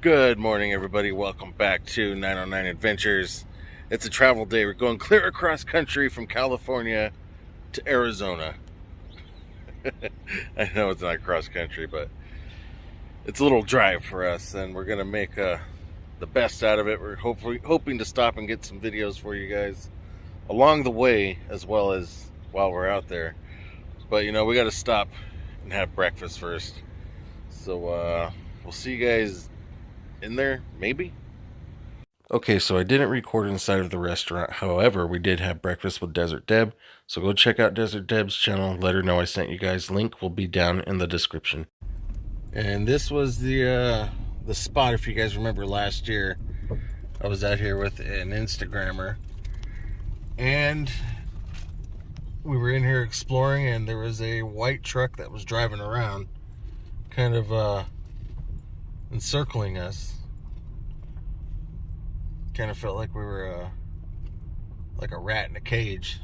Good morning, everybody. Welcome back to 909 Adventures. It's a travel day. We're going clear across country from California to Arizona. I know it's not cross country, but it's a little drive for us, and we're going to make uh, the best out of it. We're hopefully hoping to stop and get some videos for you guys along the way, as well as while we're out there. But you know, we got to stop and have breakfast first. So uh, we'll see you guys in there, maybe. Okay, so I didn't record inside of the restaurant. However, we did have breakfast with Desert Deb. So go check out Desert Deb's channel. Let her know I sent you guys. Link will be down in the description. And this was the uh, the spot. If you guys remember last year, I was out here with an Instagrammer, and we were in here exploring, and there was a white truck that was driving around, kind of uh, encircling us. Kind of felt like we were uh, like a rat in a cage.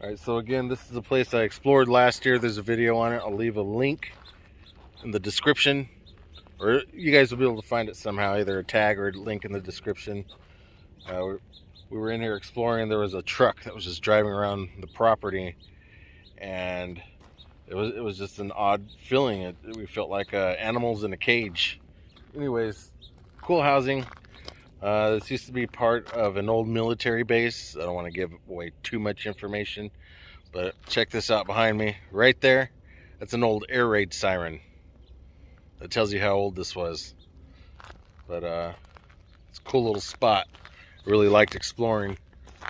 All right, so again, this is a place I explored last year. There's a video on it. I'll leave a link in the description, or you guys will be able to find it somehow, either a tag or a link in the description. Uh, we were in here exploring. There was a truck that was just driving around the property, and it was it was just an odd feeling. It, we felt like uh, animals in a cage anyways, cool housing. Uh, this used to be part of an old military base. I don't want to give away too much information, but check this out behind me. Right there, that's an old air raid siren. That tells you how old this was. But uh, it's a cool little spot. Really liked exploring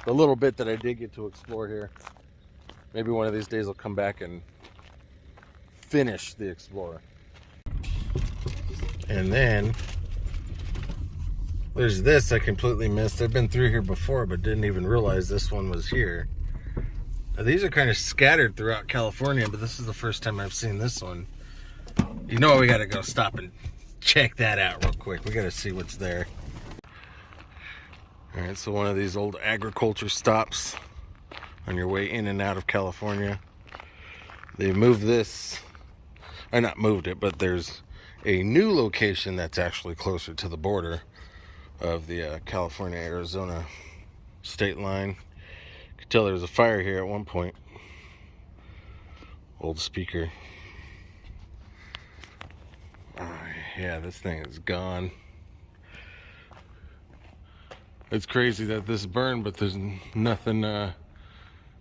the little bit that I did get to explore here. Maybe one of these days I'll come back and finish the Explorer. And then there's this I completely missed. I've been through here before, but didn't even realize this one was here. Now, these are kind of scattered throughout California, but this is the first time I've seen this one. You know we gotta go stop and check that out real quick. We gotta see what's there. All right, so one of these old agriculture stops on your way in and out of California. They moved this, I not moved it, but there's a new location that's actually closer to the border of the uh, California Arizona state line. You could tell there was a fire here at one point. Old speaker. Oh, yeah, this thing is gone. It's crazy that this burned, but there's nothing, uh,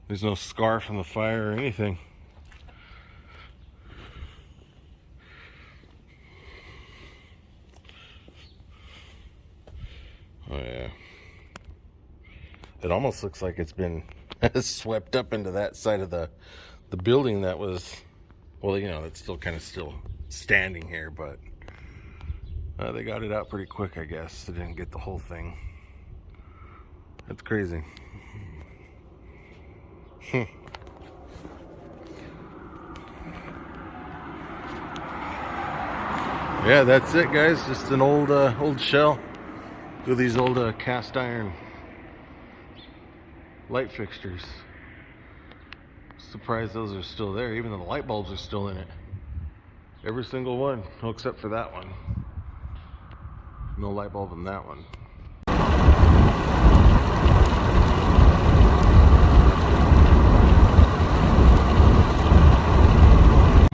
there's no scar from the fire or anything. Oh yeah. It almost looks like it's been swept up into that side of the the building that was well, you know, it's still kind of still standing here, but uh, they got it out pretty quick, I guess. They didn't get the whole thing. That's crazy. Hmm. yeah, that's it, guys. Just an old uh, old shell. Look at these old uh, cast iron light fixtures. Surprised those are still there. Even though the light bulbs are still in it. Every single one, except for that one. No light bulb in that one.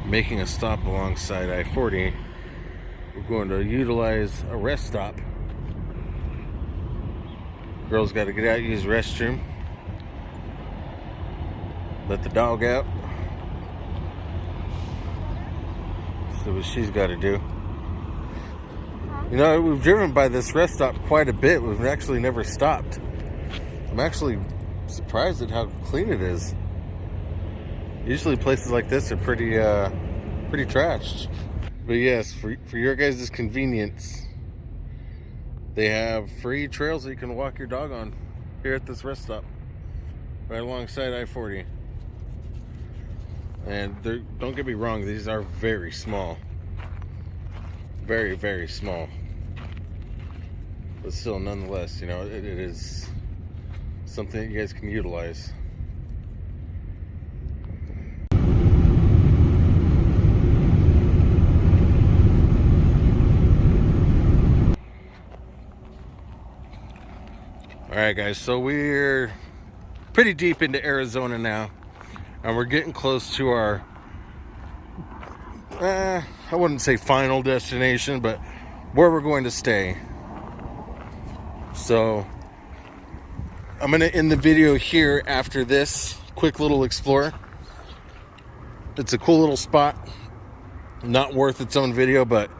Making a stop alongside I-40, we're going to utilize a rest stop Girl's got to get out, use restroom. Let the dog out. See what she's got to do. You know, we've driven by this rest stop quite a bit. We've actually never stopped. I'm actually surprised at how clean it is. Usually places like this are pretty, uh, pretty trashed. But yes, for, for your guys' convenience, they have free trails that you can walk your dog on here at this rest stop, right alongside I-40 and don't get me wrong these are very small. Very very small. But still nonetheless you know it, it is something you guys can utilize. All right guys so we're pretty deep into Arizona now and we're getting close to our. Uh, I wouldn't say final destination, but where we're going to stay. So I'm to end the video here after this quick little explore. It's a cool little spot. Not worth its own video, but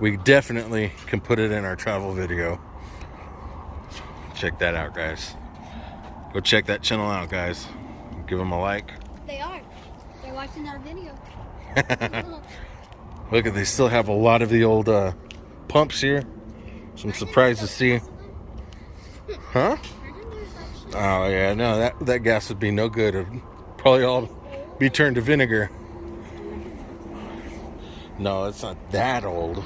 we definitely can put it in our travel video. Check that out, guys. Go check that channel out, guys. Give them a like. They are. They're watching our video. Look at they still have a lot of the old uh, pumps here. So I'm surprised to see. Huh? Oh yeah, no, that that gas would be no good. It'd probably all be turned to vinegar. No, it's not that old.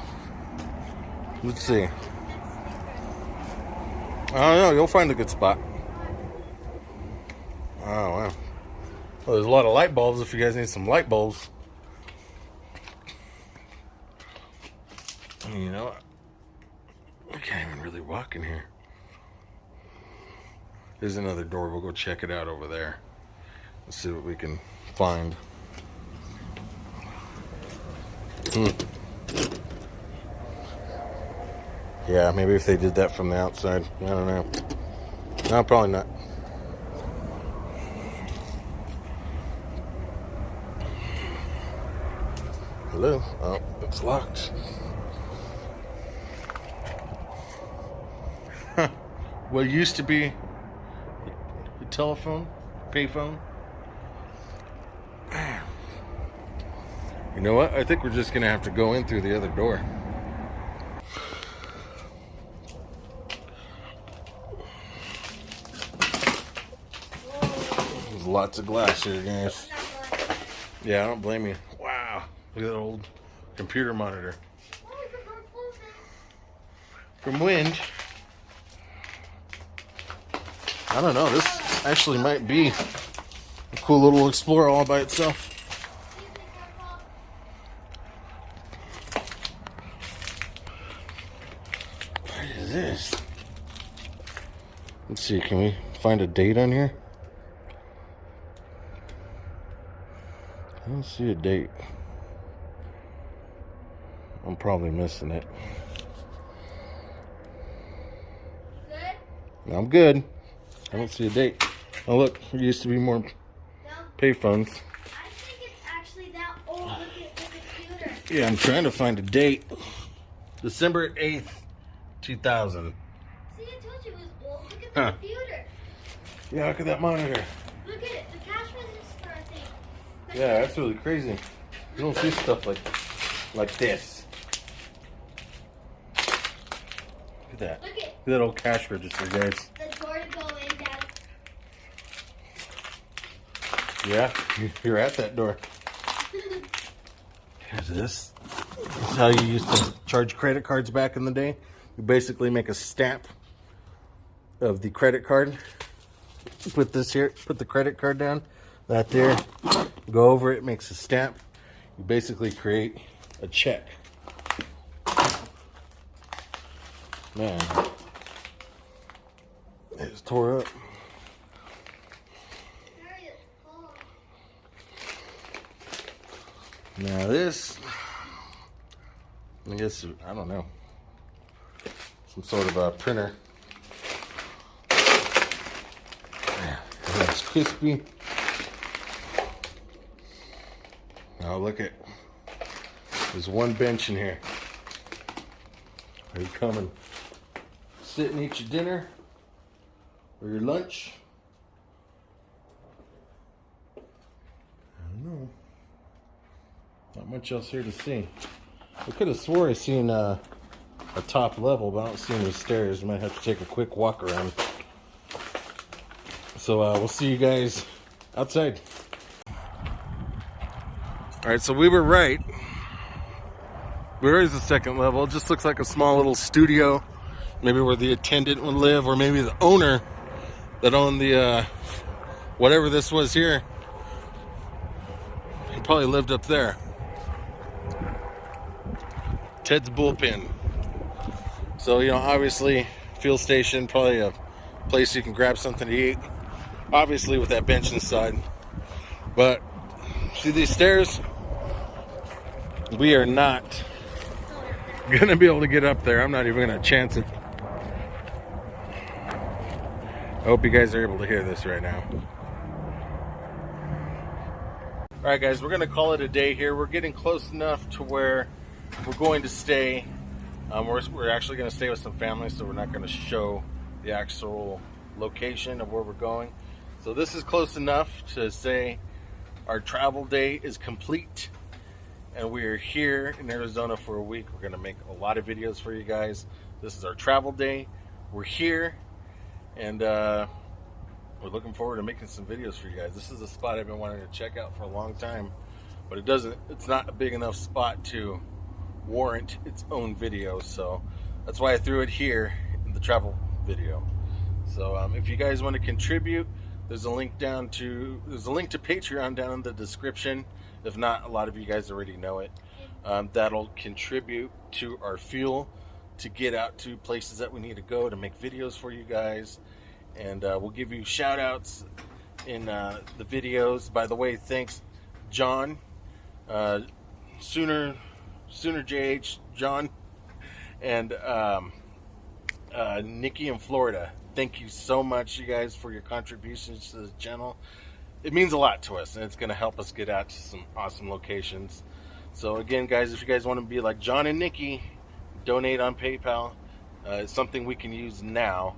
Let's see. I don't know. You'll find a good spot. Oh wow. Well, there's a lot of light bulbs. If you guys need some light bulbs. You know, I can't even really walk in here. There's another door. We'll go check it out over there. Let's see what we can find. Hmm. Yeah, maybe if they did that from the outside. I don't know. No, probably not. Oh, it's locked. what used to be a telephone, payphone. You know what? I think we're just gonna have to go in through the other door. There's lots of glass here, guys. Yeah, I don't blame you. Look at that old computer monitor. From wind. I don't know. This actually might be a cool little explorer all by itself. What is this? Let's see. Can we find a date on here? I don't see a date. I'm probably missing it. Good? I'm good. I don't see a date. Oh look, there used to be more payphones. I think it's actually that old. Look at the computer. Yeah, I'm trying to find a date. December 8th, 2000. See, I told you it was old. Look at Huh. computer. Yeah, look at that monitor. Look at it. The cash register, I think. Yeah, that's really crazy. You don't see stuff like like this. Look at that. Look at that old cash register, guys. the door to go in, Dad. Yeah, you're at that door. Here's this. This is how you used to charge credit cards back in the day. You basically make a stamp of the credit card. Put this here, put the credit card down, that there, go over it, makes a stamp. You basically create a check. Man, it's tore up. It's. Now this, I guess I don't know, some sort of a printer. That's crispy. Now look at, there's one bench in here. Are you coming? Sit and eat your dinner or your lunch? I don't know. Not much else here to see. I could have swore I seen uh, a top level, but I don't see any stairs. Might have to take a quick walk around. So uh, we'll see you guys outside. All right, so we were right. Where is the second level? It just looks like a small little studio, maybe where the attendant would live, or maybe the owner that owned the uh, whatever this was here. He probably lived up there. Ted's bullpen. So, you know, obviously, fuel station, probably a place you can grab something to eat. Obviously, with that bench inside. But see these stairs? We are not gonna be able to get up there. I'm not even gonna chance it. I hope you guys are able to hear this right now. All right, guys, we're gonna call it a day here. We're getting close enough to where we're going to stay. Um, we're, we're actually gonna stay with some family, so we're not gonna show the actual location of where we're going. So this is close enough to say our travel day is complete and we are here in Arizona for a week. We're going to make a lot of videos for you guys. This is our travel day. We're here and uh, we're looking forward to making some videos for you guys. This is a spot I've been wanting to check out for a long time, but it doesn't, it's not a big enough spot to warrant its own video. So that's why I threw it here in the travel video. So um, if you guys want to contribute, there's a link down to there's a link to Patreon down in the description. If not, a lot of you guys already know it. Um, that'll contribute to our fuel to get out to places that we need to go to make videos for you guys, and uh, we'll give you shout outs in uh, the videos. By the way, thanks, John, uh, Sooner, Sooner JH, John, and um, uh, Nikki in Florida. Thank you so much, you guys, for your contributions to the channel. It means a lot to us, and it's going to help us get out to some awesome locations. So again, guys, if you guys want to be like John and Nikki, donate on PayPal. Uh, it's something we can use now,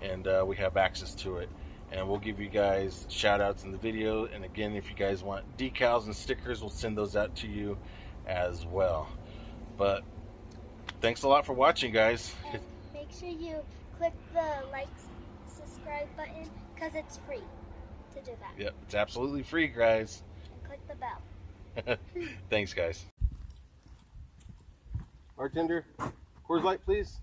and uh, we have access to it. And we'll give you guys shout outs in the video. And again, if you guys want decals and stickers, we'll send those out to you as well. But thanks a lot for watching, guys. And make sure you click the like, subscribe button because it's free to do that. Yep, it's absolutely free, guys. And click the bell. Thanks, guys. Bartender, Coors Light, please.